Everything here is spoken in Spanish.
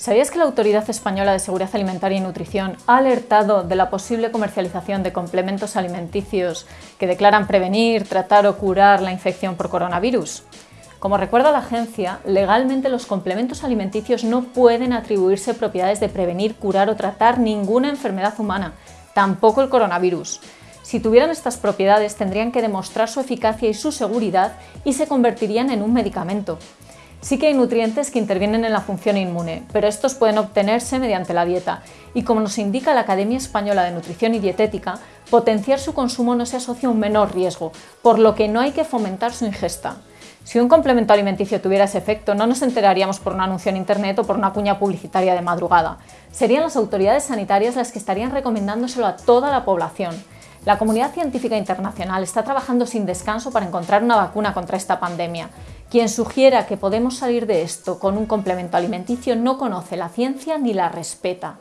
¿Sabías que la Autoridad Española de Seguridad Alimentaria y Nutrición ha alertado de la posible comercialización de complementos alimenticios que declaran prevenir, tratar o curar la infección por coronavirus? Como recuerda la agencia, legalmente los complementos alimenticios no pueden atribuirse propiedades de prevenir, curar o tratar ninguna enfermedad humana, tampoco el coronavirus. Si tuvieran estas propiedades tendrían que demostrar su eficacia y su seguridad y se convertirían en un medicamento. Sí que hay nutrientes que intervienen en la función inmune, pero estos pueden obtenerse mediante la dieta y como nos indica la Academia Española de Nutrición y Dietética, potenciar su consumo no se asocia a un menor riesgo, por lo que no hay que fomentar su ingesta. Si un complemento alimenticio tuviera ese efecto, no nos enteraríamos por un anuncio en Internet o por una cuña publicitaria de madrugada. Serían las autoridades sanitarias las que estarían recomendándoselo a toda la población. La comunidad científica internacional está trabajando sin descanso para encontrar una vacuna contra esta pandemia. Quien sugiera que podemos salir de esto con un complemento alimenticio no conoce la ciencia ni la respeta.